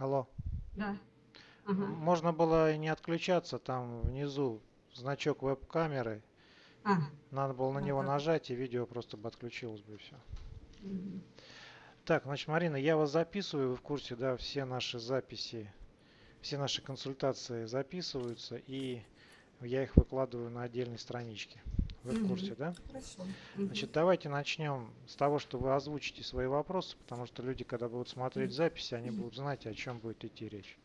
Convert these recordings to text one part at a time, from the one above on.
Алло. Да. Ага. Можно было и не отключаться, там внизу значок веб-камеры. А, Надо было на Ну, него нажать, и видео просто бы отключилось бы и все. мгм. Так, значит, Марина, я вас записываю, вы в курсе, да, все наши записи, все наши консультации записываются, и я их выкладываю на отдельной страничке. Вы в курсе, да? Хорошо. Значит, давайте начнем с того, что вы озвучите свои вопросы, потому что люди, когда будут смотреть записи, они будут знать, о чем будет идти речь.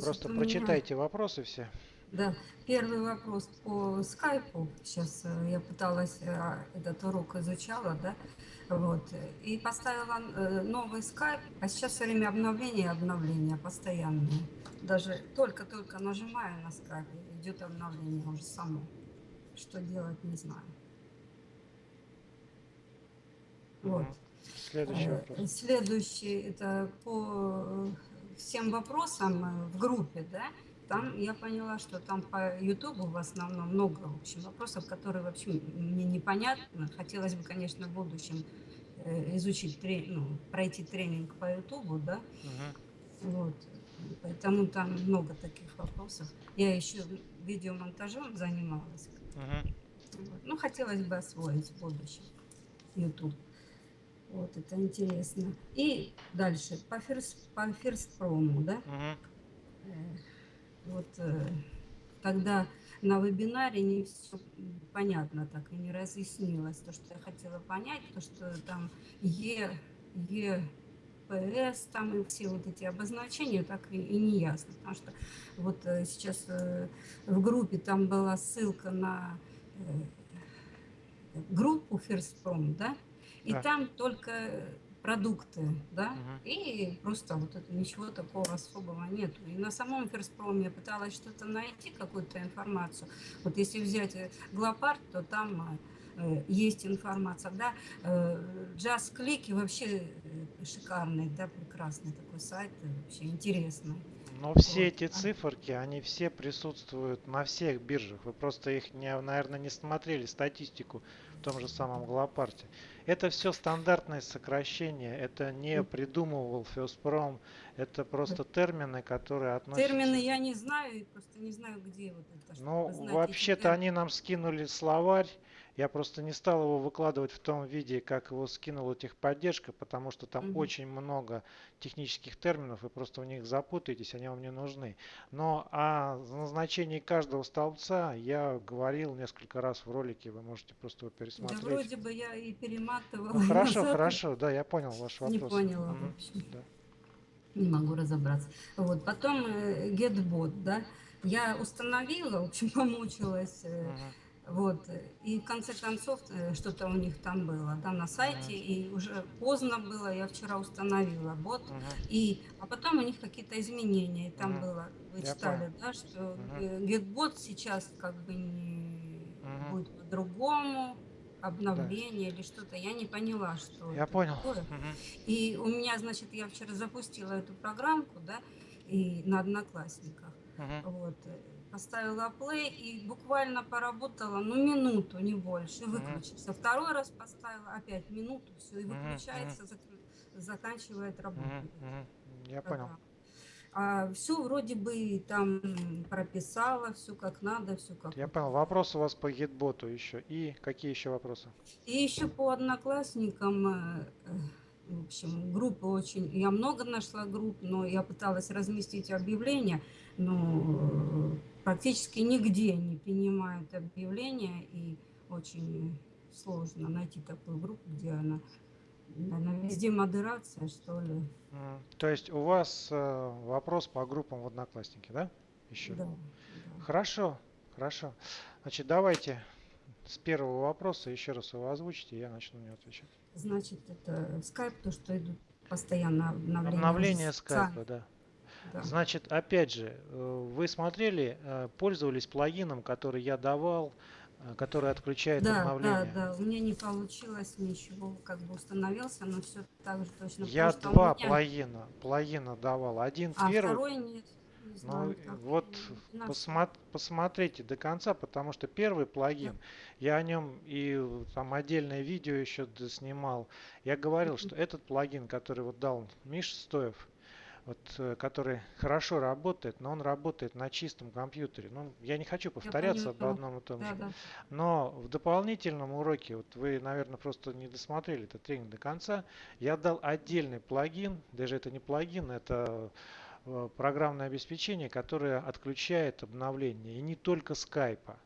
Просто прочитайте вопросы все. Да, первый вопрос по скайпу. Сейчас э, я пыталась э, этот урок изучала, да, вот, и поставила э, новый скайп, а сейчас все время обновления обновления постоянные. Даже только-только нажимаю на скайп, идет обновление уже само. Что делать, не знаю. Вот. Следующий вопрос. Следующий, это по всем вопросам в группе, да, там я поняла, что там по Ютубу в основном много, в общем, вопросов, которые вообще мне непонятны. Хотелось бы, конечно, в будущем э, изучить, тре- ну, пройти тренинг по Ютубу, да, Мгм. вот. Поэтому там много таких вопросов. Я еще видеомонтажом занималась. Мгм. Вот. Ну, хотелось бы освоить в будущем YouTube. Вот, это интересно. И дальше, по First, по First Promo, да, Мгм. Вот, э, когда на вебинаре не все понятно так и не разъяснилось, то, что я хотела понять, то, что там Е, ЕПС, там и все вот эти обозначения, так и, и не ясно, потому что вот э, сейчас э, в группе там была ссылка на группу First Prom, да, и Да. там только продукты, да, Мгм. и просто вот это ничего такого особого нету. И на самом Prom я пыталась что-то найти, какую-то информацию. Вот если взять э, Глопард, то там э, есть информация, да, э, Click вообще э, шикарный, да, прекрасный такой сайт, э, вообще интересный. Но все Вот. эти А. циферки, они все присутствуют на всех биржах. Вы просто их, не, наверное, не смотрели, статистику в том же самом Глопарте. Это все стандартное сокращение. Это не придумывал Фёспром. Это просто термины, которые относятся... Термины я не знаю, просто не знаю, где вот это. Ну, вообще-то они нам скинули словарь. Я просто не стал его выкладывать в том виде, как его скинула техподдержка, потому что там Мгм. очень много технических терминов, вы просто в них запутаетесь, они вам не нужны. Но о назначении каждого столбца я говорил несколько раз в ролике, вы можете просто его Да пересмотреть. вроде бы я и перематывала. Ну, хорошо, назад, и хорошо, да, я понял ваш Не вопрос. поняла, в Мгм, общем. да. Не могу разобраться. Вот. Потом э, GetBot, да. Я установила, в общем, помучилась. Мгм, Вот. И в конце концов э, что-то у них там было, да, на сайте. И уже поздно было, я вчера установила бот. мгм. И, а потом у них какие-то изменения. Там Мгм. было, вы Я читали, да, что э, GetBot сейчас как бы не Мгм. будет по-другому, обновление или что-то. Я не поняла, что Я понял. такое. Мгм, И у меня, значит, я вчера запустила эту программку, да, и на Одноклассниках. мгм. Вот, поставила play и буквально поработала, ну, минуту, не больше, и выключился. Второй раз поставила, опять минуту, все, и выключается, зак- заканчивает работу. Я понял. А все вроде бы там прописала, все как надо, все как Я понял. Вопрос у вас по гитботу еще. И какие еще вопросы? И еще по одноклассникам, э, в общем, группы очень... Я много нашла групп, но я пыталась разместить объявления, но э, практически нигде не принимают объявления, и очень сложно найти такую группу, где она... Наверное, везде модерация, что ли. То есть у вас э, вопрос по группам в Одноклассники, да? Еще. Да. Хорошо, хорошо. Значит, давайте с первого вопроса еще раз его озвучите, я начну на него отвечать. Значит, это скайп, то, что идут постоянно обновления. Обновление скайпа, да. Да. Значит, опять же, э, вы смотрели, э, пользовались плагином, который я давал, э, который отключает Да, да, обновление. да, у меня не получилось ничего, как бы установился, но все так же точно. Я потому два меня- плагина, плагина давал. Один А первый, второй нет. Не Ну, знаю, так вот и наш- посмо- посмотрите до конца, потому что первый плагин, я о нем и там отдельное видео еще снимал. Я говорил, что этот плагин, который вот дал Миша Стоев, вот, э, который хорошо работает, но он работает на чистом компьютере. Ну, я не хочу повторяться об поняла. одном и том Да, же. да. Но в дополнительном уроке, вот вы, наверное, просто не досмотрели этот тренинг до конца, я дал отдельный плагин, даже это не плагин, это э, программное обеспечение, которое отключает обновление, и не только скайпа.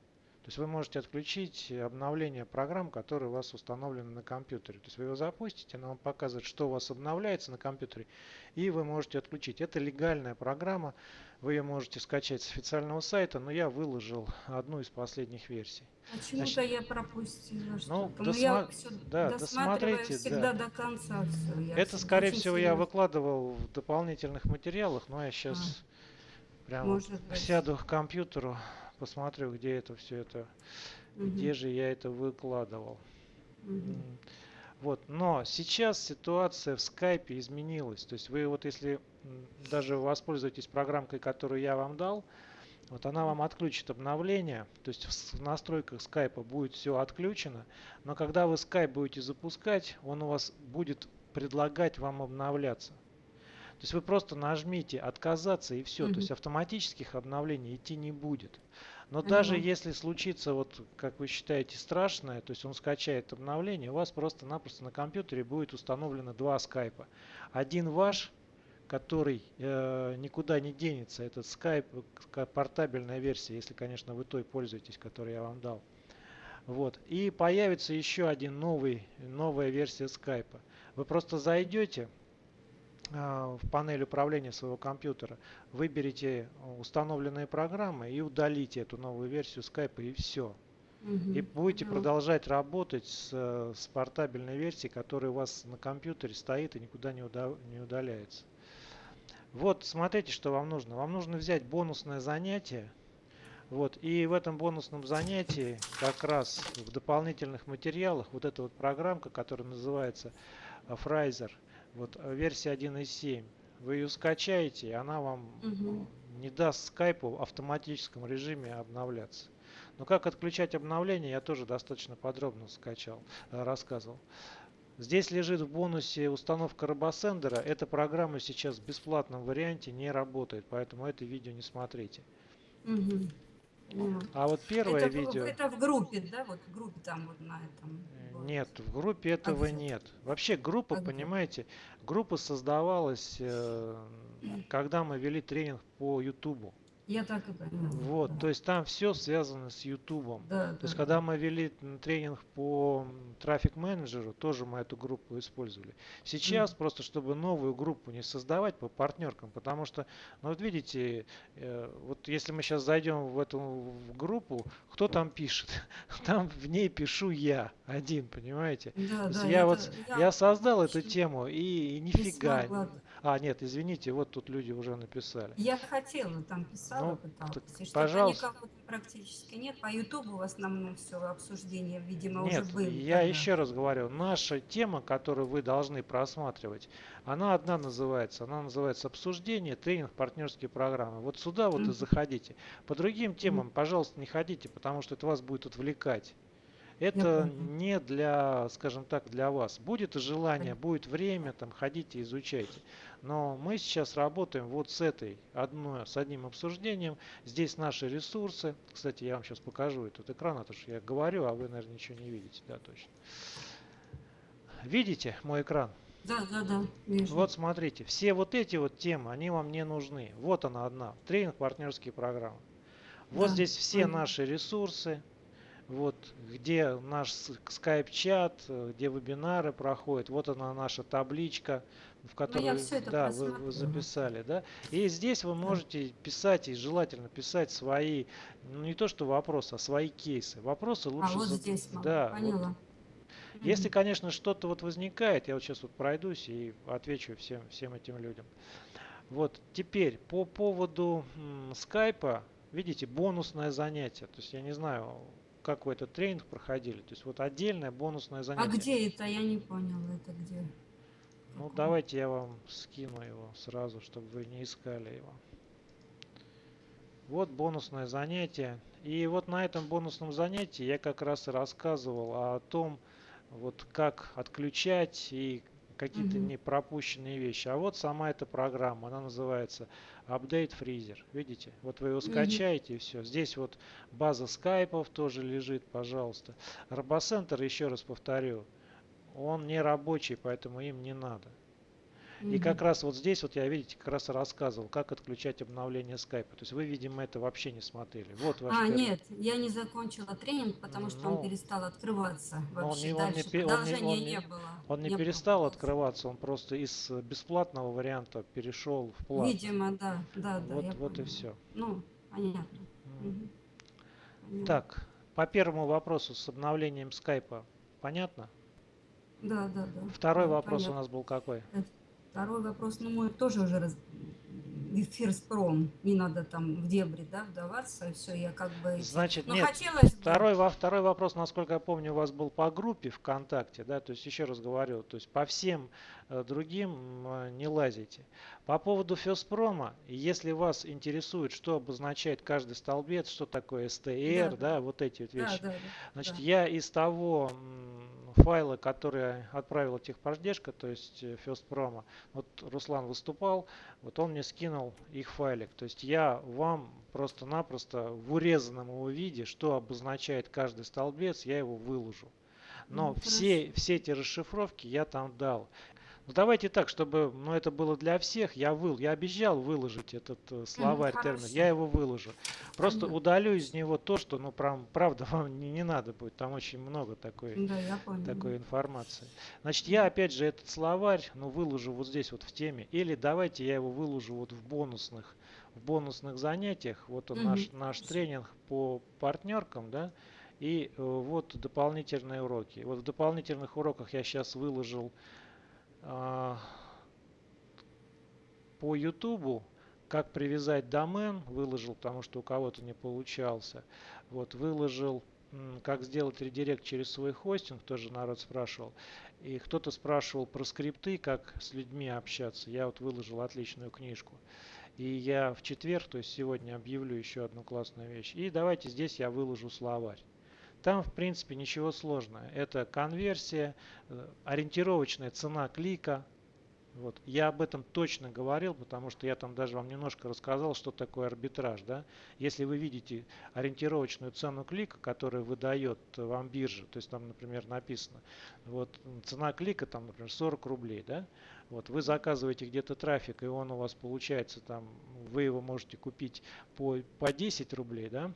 То есть вы можете отключить обновление программ, которые у вас установлены на компьютере. То есть вы его запустите, она вам показывает, что у вас обновляется на компьютере, и вы можете отключить. Это легальная программа, вы ее можете скачать с официального сайта, но я выложил одну из последних версий. Почему-то Значит, я пропустила ну, что-то. Но я досма- все да, досмотрите, всегда да. до конца все. Это, скорее всего, я выкладывал в дополнительных материалах, но я сейчас прямо может быть. сяду к компьютеру, посмотрю, где это все это, где же я это выкладывал. М, Вот, но сейчас ситуация в скайпе изменилась. То есть вы вот если даже воспользуетесь программкой, которую я вам дал, вот она вам отключит обновление, то есть в настройках скайпа будет все отключено, но когда вы скайп будете запускать, он у вас будет предлагать вам обновляться. То есть вы просто нажмите отказаться и все, то Мгм. есть автоматических обновлений идти не будет. Но даже Поняла. если случится, вот как вы считаете, страшное, то есть он скачает обновление, у вас просто-напросто на компьютере будет установлено два скайпа. Один ваш, который э, никуда не денется, этот скайп, портабельная версия, если, конечно, вы той пользуетесь, которую я вам дал. Вот. И появится еще один новый, новая версия скайпа. Вы просто зайдете в панель управления своего компьютера, выберите установленные программы и удалите эту новую версию скайпа и все. И будете продолжать работать с, с портабельной версией, которая у вас на компьютере стоит и никуда не, уда- не удаляется. Вот, смотрите, что вам нужно. Вам нужно взять бонусное занятие. Вот, и в этом бонусном занятии как раз в дополнительных материалах вот эта вот программка, которая называется э, Фрайзер, вот э, версия 1.7, вы ее скачаете, она вам э, не даст скайпу в автоматическом режиме обновляться. Но как отключать обновление, я тоже достаточно подробно скачал, э, рассказывал. Здесь лежит в бонусе установка робосендера. Эта программа сейчас в бесплатном варианте не работает, поэтому это видео не смотрите. Мгм. А вот первое это, видео... это в группе, да? Вот в группе там вот на этом. Вот. Нет, в группе этого где? нет. Вообще группа, А понимаете, группа создавалась, э, когда мы вели тренинг по Ютубу. Я так и поняла. Вот, да. то есть там все связано с Ютубом. Да, То есть, да, когда мы вели тренинг по трафик менеджеру, тоже мы эту группу использовали. Сейчас просто, чтобы новую группу не создавать по партнеркам, потому что, ну вот видите, э, вот если мы сейчас зайдем в эту в группу, кто там пишет? Там в ней пишу я один, понимаете? Да, То да, я это- вот я создал эту тему и, и не нифига. смогла. А, нет, извините, вот тут люди уже написали. Я хотела, там писала, Ну, пыталась. так, и пожалуйста. никакого практически нет. По Ютубу в основном все обсуждение, видимо, Нет, уже были. я тогда. еще раз говорю, наша тема, которую вы должны просматривать, она одна называется, она называется обсуждение, тренинг, партнерские программы. Вот сюда вот и Мгм. заходите. По другим темам, пожалуйста, не ходите, потому что это вас будет отвлекать. Это не для, скажем так, для вас. Будет желание, будет время, там ходите, изучайте. Но мы сейчас работаем вот с этой одной, с одним обсуждением. Здесь наши ресурсы. Кстати, я вам сейчас покажу этот экран, а то что я говорю, а вы, наверное, ничего не видите. Да, точно. Видите мой экран? Да, да, да. вижу. Вот смотрите, все вот эти вот темы, они вам не нужны. Вот она одна, тренинг партнерские программы. Вот Да, здесь все наши ресурсы, вот где наш скайп-чат, где вебинары проходят, вот она наша табличка, в которой Ну, это да, вы, вы записали, да. И здесь вы можете писать, и желательно писать свои, ну не то что вопросы, а свои кейсы. Вопросы а лучше вот за- здесь могу, да, вот поняла. если, Мгм. конечно, что-то вот возникает, я вот сейчас вот пройдусь и отвечу всем, всем этим людям. Вот, теперь по поводу скайпа, видите, бонусное занятие. То есть я не знаю, как вы этот тренинг проходили. То есть вот отдельное бонусное А занятие. где это? Я не поняла, это где? Ну Какое? давайте я вам скину его сразу, чтобы вы не искали его. Вот бонусное занятие. И вот на этом бонусном занятии я как раз и рассказывал о том, вот как отключать и какие-то Мгм. не пропущенные вещи. А вот сама эта программа, она называется Update Freezer. Видите? Вот вы его скачаете и все. Здесь вот база скайпов тоже лежит, пожалуйста. Робоцентр, еще раз повторю, он не рабочий, поэтому им не надо. И как раз вот здесь вот я, видите, как раз рассказывал, как отключать обновление скайпа. То есть вы, видимо, это вообще не смотрели. Вот ваш А, первый. нет, я не закончила тренинг, потому что он Ну, перестал открываться но он вообще. не, он не, Дальше он не, он не, не было. он не Не было перестал продолжения. открываться, он просто из бесплатного варианта перешел в платный. Видимо, да, да, да, Вот, вот и все. Ну, понятно. Мгм. Поняла. Так, по первому вопросу с обновлением скайпа, понятно? Да, да, да. Второй да, вопрос у понятно. нас был какой? Э, Второй вопрос, ну, мой тоже уже раз... Фирспром, не надо там в дебри, да, вдаваться, все, я как бы... Значит, Ну, нет, хотелось. Второй, во- второй вопрос, насколько я помню, у вас был по группе ВКонтакте, да, то есть еще раз говорю, то есть по всем другим э, не лазите. По поводу Феспрома, если вас интересует, что обозначает каждый столбец, что такое STR, Да, да, вот эти вот вещи, да, да. значит, да. я из того файла, который отправила техподдержка, то есть э, Феспрома, вот Руслан выступал, вот он мне скинул их файлик. То есть я вам просто-напросто в урезанном его виде, что обозначает каждый столбец, я его выложу. Но Ну, все, все эти расшифровки я там дал. Ну давайте так, чтобы ну, это было для всех, я выл, я обещал выложить этот э, словарь термин, хорошо. я его выложу. Просто Понятно. удалю из него то, что, ну, прям, правда, вам не, не надо будет, там очень много такой Да, такой информации. Значит, я опять же этот словарь, ну, выложу вот здесь вот в теме. Или давайте я его выложу вот в бонусных, в бонусных занятиях. Вот он Мгм. наш, наш тренинг по партнеркам, да. И э, вот дополнительные уроки. Вот в дополнительных уроках я сейчас выложил по Ютубу, как привязать домен, выложил, потому что у кого-то не получался. Вот, выложил, как сделать редирект через свой хостинг, тоже народ спрашивал. И кто-то спрашивал про скрипты, как с людьми общаться. Я вот выложил отличную книжку. И я в четверг, то есть сегодня, объявлю еще одну классную вещь. И давайте здесь я выложу словарь. Там, в принципе, ничего сложного. Это конверсия, э, ориентировочная цена клика. Вот. Я об этом точно говорил, потому что я там даже вам немножко рассказал, что такое арбитраж. Да? Если вы видите ориентировочную цену клика, которую выдает вам биржа, то есть там, например, написано, вот цена клика там, например, 40 рублей, да? Вот вы заказываете где-то трафик, и он у вас получается там, вы его можете купить по, по 10 рублей, да?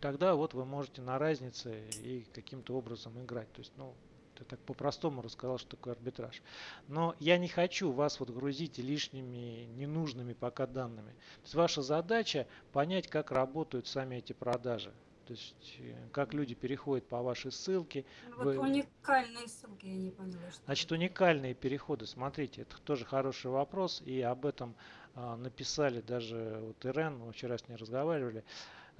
Тогда вот вы можете на разнице и каким-то образом играть. То есть, ну, я так по-простому рассказал, что такое арбитраж. Но я не хочу вас вот грузить лишними, ненужными пока данными. То есть ваша задача понять, как работают сами эти продажи. То есть, э, как люди переходят по вашей ссылке. Ну, Вот Вы- уникальные ссылки, я не поняла, что Значит, уникальные переходы, смотрите, это тоже хороший вопрос, и об этом а, написали даже вот Ирен, мы вчера с ней разговаривали.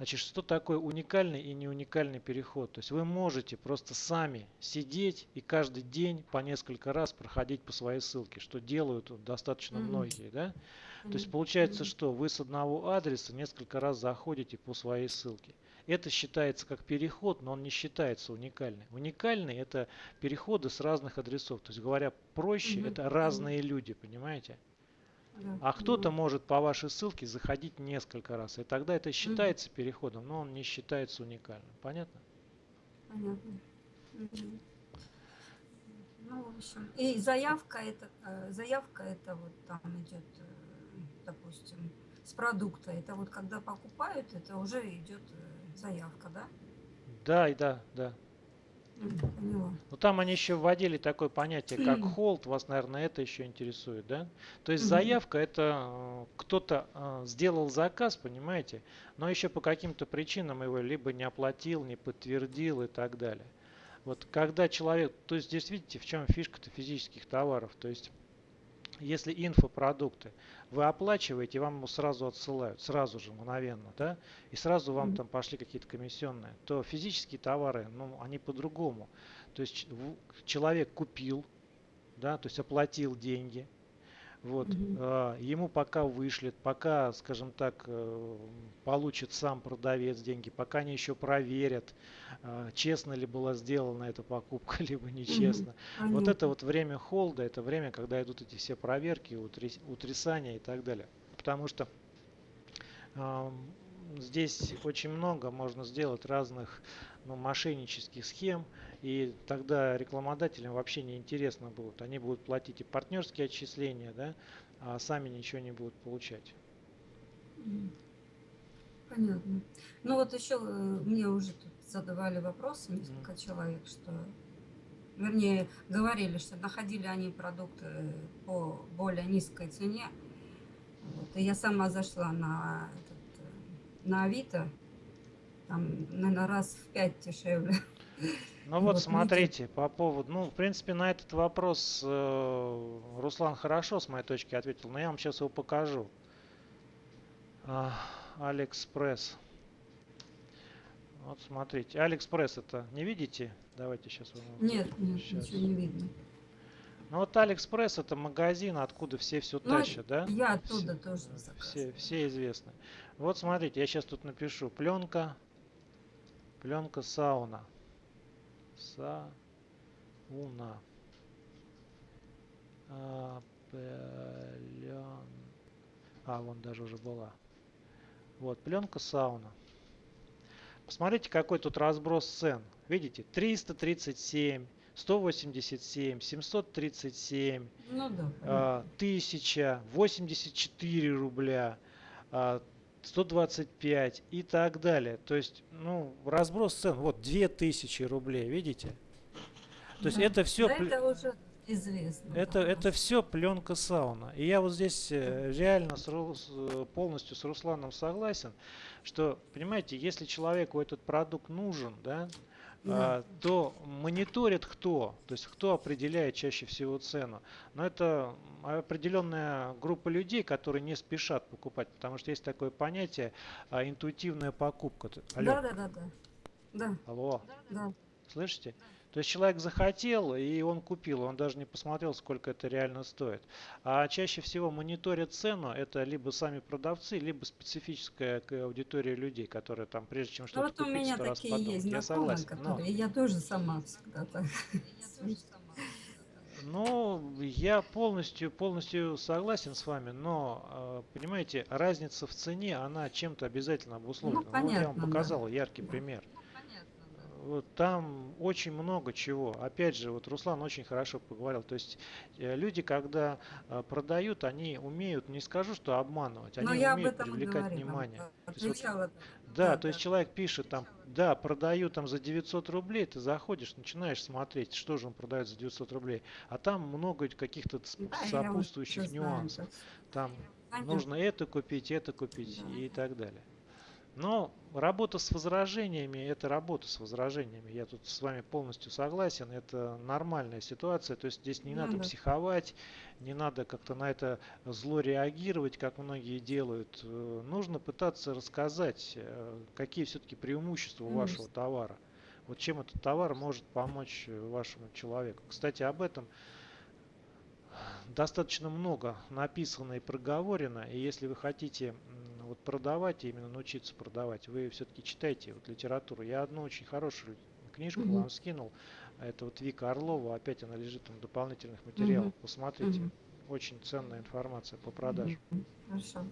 Значит, что такое уникальный и не уникальный переход? То есть вы можете просто сами сидеть и каждый день по несколько раз проходить по своей ссылке, что делают достаточно Мгм. многие, да? То есть получается, что вы с одного адреса несколько раз заходите по своей ссылке. Это считается как переход, но он не считается уникальным. Уникальный это переходы с разных адресов. То есть говоря проще, Мгм. это Мгм. разные люди, понимаете? Да, А кто-то может по вашей ссылке заходить несколько раз. И тогда это считается переходом, но он не считается уникальным. Понятно? Понятно. Ну, в общем, и заявка это, э, заявка это вот там идет, э, допустим, с продукта. Это вот когда покупают, это уже идет э, заявка, да? Да, и да, да. Поняла. Но там они еще вводили такое понятие, как холд. Вас, наверное, это еще интересует, да? То есть заявка это э, кто-то э, сделал заказ, понимаете, но еще по каким-то причинам его либо не оплатил, не подтвердил и так далее. Вот когда человек, то есть здесь видите, в чем фишка-то физических товаров, то есть если инфопродукты вы оплачиваете, вам его сразу отсылают, сразу же, мгновенно, да, и сразу вам там пошли какие-то комиссионные, то физические товары, ну, они по-другому. То есть человек купил, да, то есть оплатил деньги, Вот, а, ему пока вышлет, пока, скажем так, э, получит сам продавец деньги, пока они еще проверят, а, честно ли была сделана эта покупка, либо нечестно. Вот это вот время холда, это время, когда идут эти все проверки, утряс- утрясания и так далее. Потому что ам, здесь очень много можно сделать разных ну, мошеннических схем, и тогда рекламодателям вообще не интересно будет. Они будут платить и партнерские отчисления, да, а сами ничего не будут получать. Понятно. Ну вот еще э, мне уже тут задавали вопросы несколько человек, что, вернее, говорили, что находили они продукты по более низкой цене. Вот. И я сама зашла на, этот, э, на Авито, там, наверное, раз в пять дешевле. Ну вот, Вот видите. смотрите, по поводу, ну, в принципе, на этот вопрос э, Руслан хорошо, с моей точки, ответил, но я вам сейчас его покажу. А, Алиэкспресс. Вот смотрите, Алиэкспресс это не видите? Давайте сейчас Нет, нет, Щас. ничего не видно. Ну вот Алиэкспресс это магазин, откуда все все Ну, тащат, да? Я Все- оттуда тоже Все, все известны. Вот смотрите, я сейчас тут напишу. Пленка. Пленка сауна. Сауна. А, плен- А, вон даже уже была. Вот, пленка сауна. Посмотрите, какой тут разброс цен. Видите, 337, 187, 737, Ну да. понятно. а, 1000, 84 рубля, а, 125 и так далее. То есть, ну, разброс цен, вот 2000 рублей, видите? То есть Да. это все... Да, это уже известно. Это, это все пленка сауна. И я вот здесь э, реально с полностью с Русланом согласен, что, понимаете, если человеку этот продукт нужен, да, Да. а, то мониторит кто, то есть кто определяет чаще всего цену. Но это определенная группа людей, которые не спешат покупать, потому что есть такое понятие а, интуитивная покупка. Алло, Да, да, да, да. Да, алло, да. слышите? То есть человек захотел, и он купил, он даже не посмотрел, сколько это реально стоит. А чаще всего мониторят цену, это либо сами продавцы, либо специфическая аудитория людей, которые там, прежде чем Ну что-то вот у купить, меня сто раз такие подумают. есть Я согласен. но- которые я тоже сама всегда так. Ну, я полностью, полностью согласен с вами, но, э, понимаете, разница в цене, она чем-то обязательно обусловлена. вот я вам Ну, понятно, да. показал яркий пример. Вот там очень много чего. Опять же, вот Руслан очень хорошо поговорил. То есть э, люди, когда э, продают, они умеют, не скажу, что обманывать, Но они об умеют этом привлекать говорила. внимание. То есть вот Отвечала. да, Да, то есть да. человек пишет там, да, продаю там за 900 рублей, ты заходишь, начинаешь смотреть, что же он продает за 900 рублей, а там много каких-то Да, сопутствующих нюансов. Там Понятно. нужно это купить, это купить Да. и так далее. Но работа с возражениями – это работа с возражениями. Я тут с вами полностью согласен. Это нормальная ситуация. То есть здесь не Ну надо да. психовать, не надо как-то на это зло реагировать, как многие делают. Э, Нужно пытаться рассказать, э, какие все-таки преимущества у вашего товара. Вот чем этот товар может помочь э, вашему человеку. Кстати, об этом достаточно много написано и проговорено, и если вы хотите вот продавать, именно научиться продавать, вы все-таки читайте вот литературу. Я одну очень хорошую книжку Мгм. вам скинул, это вот Вика Орлова, опять она лежит там в дополнительных материалах, Мгм. посмотрите, Мгм. очень ценная информация по продажам. Мгм. Хорошо.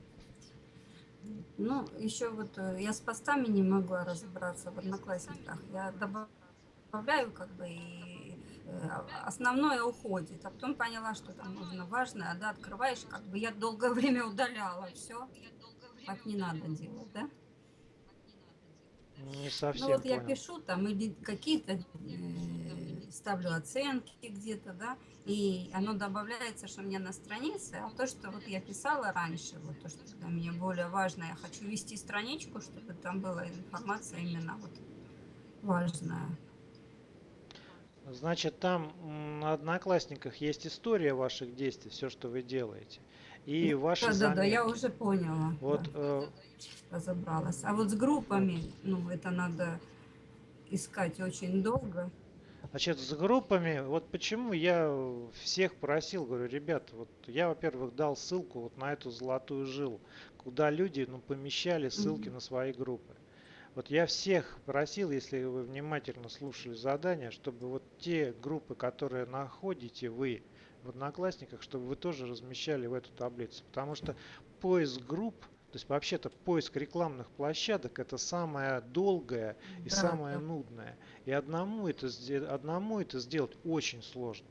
Ну, еще вот э, я с постами не могла разобраться в одноклассниках. Я добавляю как бы и э, основное уходит, а потом поняла, что там нужно важное, да, открываешь, как бы я долгое время удаляла все. Так не надо делать, да? Не совсем Ну вот я понял. пишу там или какие-то э, ставлю оценки где-то, да, и оно добавляется, что меня на странице, а то, что вот я писала раньше, вот то, что для меня более важно, я хочу вести страничку, чтобы там была информация именно вот важная. Значит, там на Одноклассниках есть история ваших действий, все, что вы делаете. И ваши Да, да, да, я уже поняла, Вот да, э, разобралась. А вот с группами, ну, это надо искать очень долго. Значит, с группами, вот почему я всех просил, говорю, ребят, вот я, во-первых, дал ссылку вот на эту золотую жилу, куда люди ну, помещали ссылки Мгм. на свои группы. Вот я всех просил, если вы внимательно слушали задание, чтобы вот те группы, которые находите вы в Одноклассниках, чтобы вы тоже размещали в эту таблицу. Потому что поиск групп, то есть вообще-то поиск рекламных площадок это самое долгое и Да, самое да. нудное. И одному это, одному это сделать очень сложно.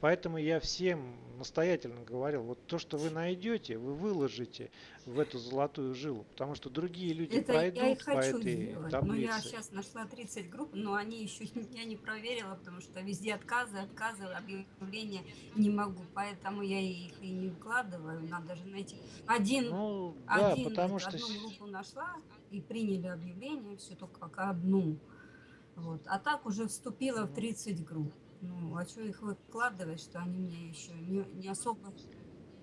Поэтому я всем настоятельно говорил, вот то, что вы найдете, вы выложите в эту золотую жилу, потому что другие люди Это я и пройдут по хочу этой сделать. Но я таблице. сейчас нашла 30 групп, но они еще я не проверила, потому что везде отказы, отказы, объявления не могу. Поэтому я их и не выкладываю. Надо же найти. Один, Ну да, один, потому что одну группу нашла и приняли объявление, все только как одну. Вот. А так уже вступила в ну, 30 групп. Ну, а что их выкладывать, что они мне еще не, не особо...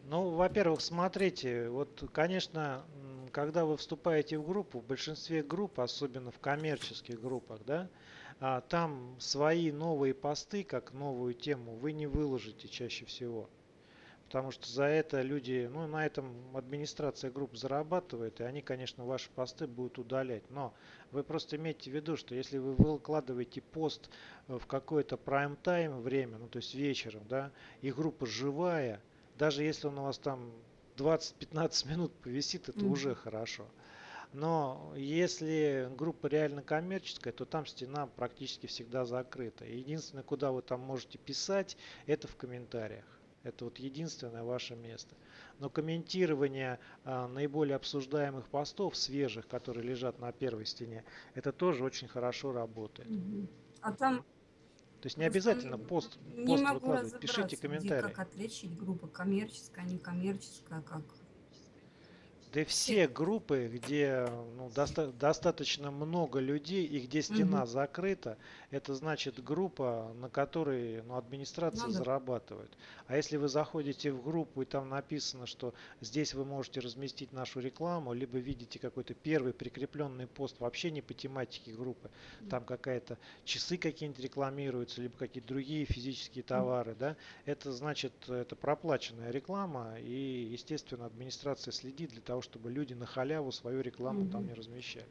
Ну, во-первых, смотрите, вот, конечно, когда вы вступаете в группу, в большинстве групп, особенно в коммерческих группах, да, а, там свои новые посты, как новую тему, вы не выложите чаще всего. Потому что за это люди, ну, на этом администрация групп зарабатывает, и они, конечно, ваши посты будут удалять. Но вы просто имейте в виду, что если вы выкладываете пост э, в какое-то прайм-тайм время, ну, то есть вечером, да, и группа живая, даже если он у вас там 20-15 минут повисит, это уже Мгм. хорошо. Но если группа реально коммерческая, то там стена практически всегда закрыта. Единственное, куда вы там можете писать, это в комментариях. Это вот единственное ваше место. Но комментирование а, наиболее обсуждаемых постов, свежих, которые лежат на первой стене, это тоже очень хорошо работает. А там То есть не обязательно н- пост, не пост могу выкладывать, пишите разобраться, где, комментарии. как отличить группа коммерческая, некоммерческая, как Да все. группы, где ну, доста- достаточно много людей и где стена Мгм. закрыта, это значит группа, на которой ну, администрация Ну да. зарабатывает. А если вы заходите в группу и там написано, что здесь вы можете разместить нашу рекламу, либо видите какой-то первый прикрепленный пост вообще не по тематике группы, там какая-то часы какие-нибудь рекламируются, либо какие-то другие физические товары, да, это значит, это проплаченная реклама, и, естественно, администрация следит для того, чтобы люди на халяву свою рекламу там Мгм. не размещали.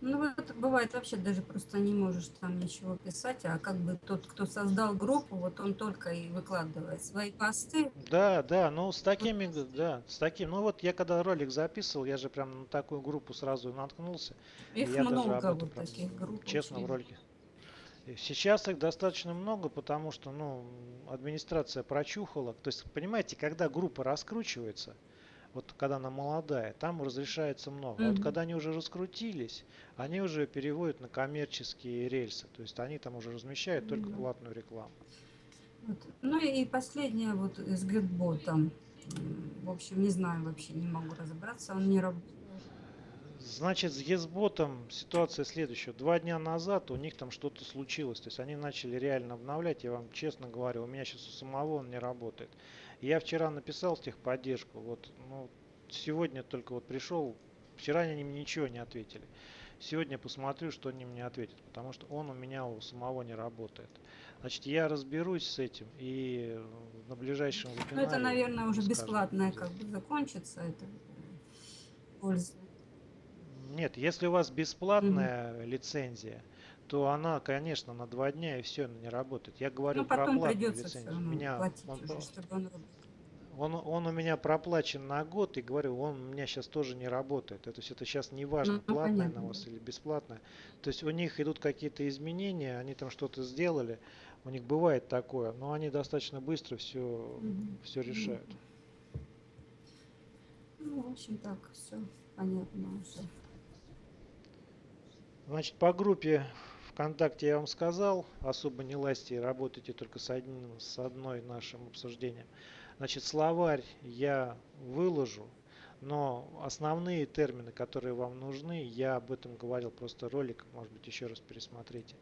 Ну, вот бывает вообще даже просто не можешь там ничего писать, а как бы тот, кто создал группу, вот он только и выкладывает свои посты. Да, да, ну с такими, да, с таким, ну вот я когда ролик записывал, я же прям на такую группу сразу наткнулся, Их я даже много, этом вот прям таких групп честно в ролике. Сейчас их достаточно много, потому что, ну, администрация прочухала. То есть, понимаете, когда группа раскручивается, вот когда она молодая, там разрешается много. А вот когда они уже раскрутились, они уже переводят на коммерческие рельсы. То есть они там уже размещают только Мгм. платную рекламу. Вот. Ну и последнее вот с Гетботом. М, В общем, не знаю вообще, не могу разобраться, он не работает. Значит, с Есботом ситуация следующая. Два дня назад у них там что-то случилось. То есть они начали реально обновлять. Я вам честно говорю, у меня сейчас у самого он не работает. Я вчера написал в техподдержку. Вот, ну, сегодня только вот пришел. Вчера они мне ничего не ответили. Сегодня посмотрю, что они мне ответят. Потому что он у меня у самого не работает. Значит, я разберусь с этим и на ближайшем Ну, это, вебинаре наверное, уже бесплатное как бы закончится. Это польза. Нет, если у вас бесплатная лицензия, то она, конечно, на два дня и все, она не работает. Я говорю Ну, про платную лицензию. У меня платить он, уже, чтобы он работал. он, он у меня проплачен на год, и говорю, он у меня сейчас тоже не работает. То есть это сейчас не важно, Ну, платная на вас или бесплатная. То есть у них идут какие-то изменения, они там что-то сделали, у них бывает такое, но они достаточно быстро все, Мгм. все решают. Ну, в общем, так, все понятно уже. Значит, по группе ВКонтакте я вам сказал, особо не лазьте, работайте только с, одним, с одной нашим обсуждением. Значит, словарь я выложу, но основные термины, которые вам нужны, я об этом говорил просто ролик, может быть еще раз пересмотрите.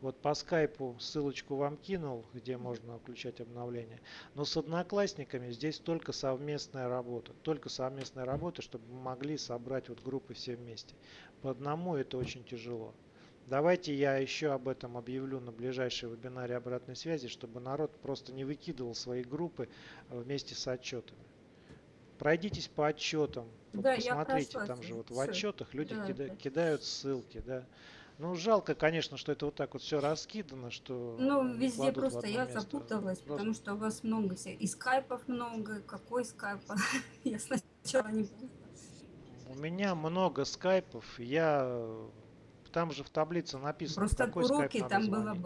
Вот по скайпу ссылочку вам кинул, где можно включать обновления. Но с одноклассниками здесь только совместная работа. Только совместная работа, чтобы мы могли собрать вот группы все вместе. По одному это очень тяжело. Давайте я еще об этом объявлю на ближайшей вебинаре обратной связи, чтобы народ просто не выкидывал свои группы э, вместе с отчетами. Пройдитесь по отчетам, Да, посмотрите, там же вот в отчетах люди Да, кида- да. кидают ссылки, да. Ну, жалко, конечно, что это вот так вот все раскидано, что Ну, везде просто я место. запуталась, Просто- потому что у вас много всех. И скайпов много, какой скайп? Я сначала не поняла. У меня много скайпов, я там же в таблице написано, Просто какой уроки там было,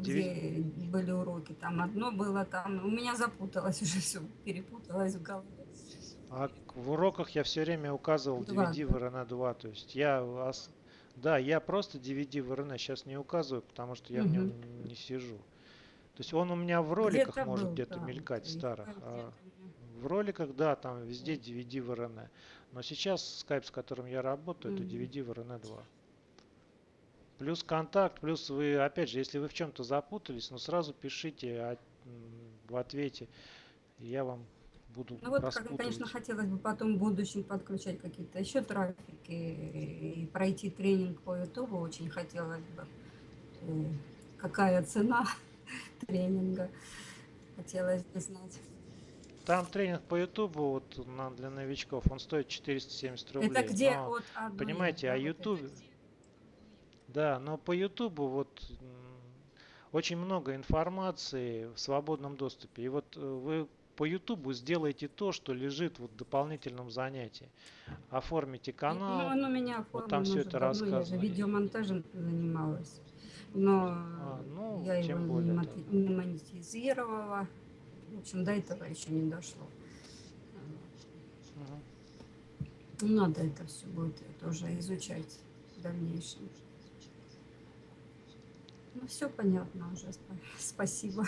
где были уроки, там одно было, там у меня запуталось уже все, перепуталось в голове. А в уроках я все время указывал Два, DVD да. в RN2, то есть я ос- да, я просто DVD в RN сейчас не указываю, потому что я в нем не сижу. То есть он у меня в роликах может где-то да, мелькать старых, а в роликах, да, там везде DVD в RN. Но сейчас скайп, с которым я работаю, это Мгм. DVD в RN2. Плюс контакт, плюс вы, опять же, если вы в чем-то запутались, ну сразу пишите а, в ответе, я вам буду Ну вот, как, конечно, хотелось бы потом в будущем подключать какие-то еще трафики и пройти тренинг по Ютубу очень хотелось бы. Э, Какая цена тренинга? Хотелось бы знать. Там тренинг по Ютубу вот на, для новичков, он стоит 470 рублей. Это где но, от одной, понимаете, вот это? Ютубе, да, но по Ютубу вот очень много информации в свободном доступе. И вот э, вы по Ютубу сделаете то, что лежит вот в дополнительном занятии. Оформите Ну, канал. оно у меня вот там уже это давно, я же рассказано. видеомонтажем занималась. Но А, ну, я его тем не более, мати- да. не монетизировала. В общем, до этого еще не дошло. Ну, Надо это все будет тоже изучать в дальнейшем. Ну, все понятно уже. спа- Спасибо.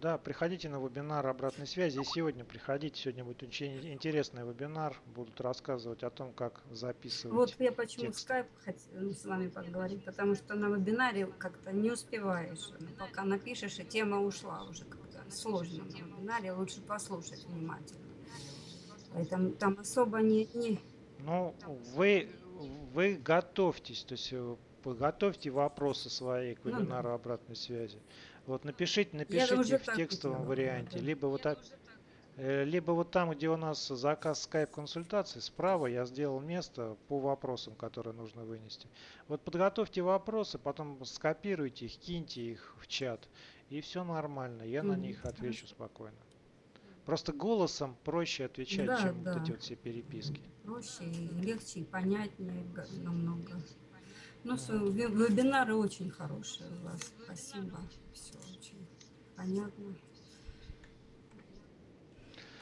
Да, приходите на вебинар обратной связи. И сегодня приходите. Сегодня будет очень интересный вебинар. Будут рассказывать о том, как записывать. Вот я почему текст. скайп хотела с вами поговорить, потому что на вебинаре как-то не успеваешь. Ну, Пока напишешь, и тема ушла уже как-то сложно на вебинаре. Лучше послушать внимательно. Поэтому там особо не, не Ну, вы, вы готовьтесь, то есть э, подготовьте вопросы свои к Ну вебинару обратной связи. Вот напишите, напишите их в так текстовом варианте, да. либо вот так, э, либо вот там, где у нас заказ скайп консультации, справа я сделал место по вопросам, которые нужно вынести. Вот подготовьте вопросы, потом скопируйте их, киньте их в чат, и все нормально, я на Мгм, них отвечу спокойно. Просто голосом проще отвечать, Да, чем вот да. эти вот все переписки. проще, и легче, и понятнее намного. Ну, ве- вебинары очень хорошие у вас. Спасибо. Все очень понятно.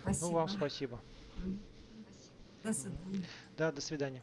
Спасибо. Ну, вам спасибо. До свидания. Да, до свидания.